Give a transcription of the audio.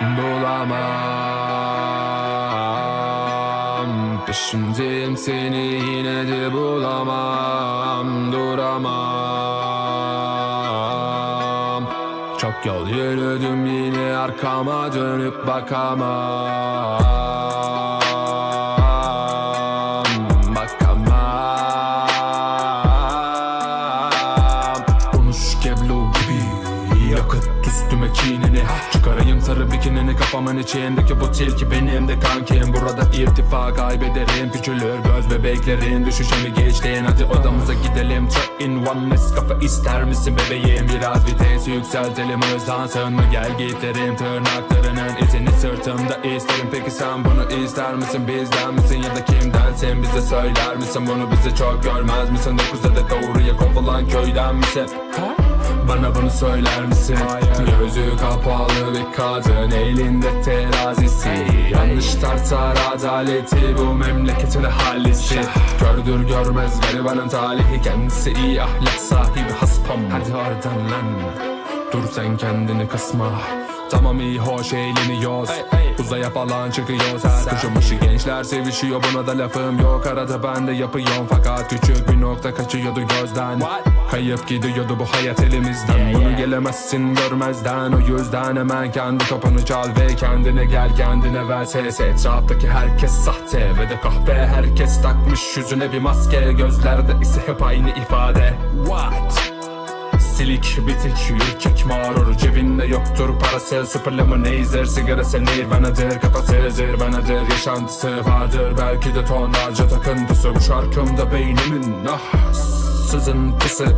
bulamam. Peşindeyim seni yine de bulamam. Duramam. Çok yol yürüdüm yine arkama dönüp bakamam. Bakamam. Konuş Kevlo gibi Yakıt üstüme kinini Çıkarayım sarı bikinini kafamın içindeki bu tilki benim de kankim. Burada irtifa kaybederim küçülür göz bebeklerin. Düşüşemi geçtiğin hadi odamıza gidelim. Truck in one Nescafe ister misin bebeğim? Biraz vites yükseltelim hızlansın mı gel giderim Tırnaklarının izini sırtımda isterim. Peki sen bunu ister misin? Bizden misin ya da kimdensin? Bize söyler misin? Bunu bize çok görmez misin? Dokuzda da doğruya kovulan köyden misin bana bunu söyler misin? Gözü kapalı bir kadın elinde terazisi. Yanlış tartar adaleti bu memleketin hallisi Gördür görmez garibanın talihi. Kendisi iyi ahlak sahibi haspam Hadi oradan lan. Dur sen kendini kısma Tamam iyi hoş eğleniyoruz. Uzaya falan çıkıyoruz. Her kuşun başı gençler sevişiyor. Buna da lafım yok. Arada ben de yapıyorum. Fakat küçük bir nokta kaçıyordu gözden. Kayıp gidiyordu bu hayat elimizden. Bunu gelemezsin görmezden. O yüzden hemen kendi topunu çal ve kendine gel kendine ver. Ses Etraftaki herkes sahte ve de kahpe. Herkes takmış yüzüne bir maske. Gözlerde ise hep aynı ifade. What? Silik bitik ürkek mağrur Cebinde yoktur parası. Super lemonade sigarası nirvanadır Kafası zırvanadır Yaşantısı vardır belki de tonlarca takıntısı. Bu şarkımda beynimin ah sızıntısı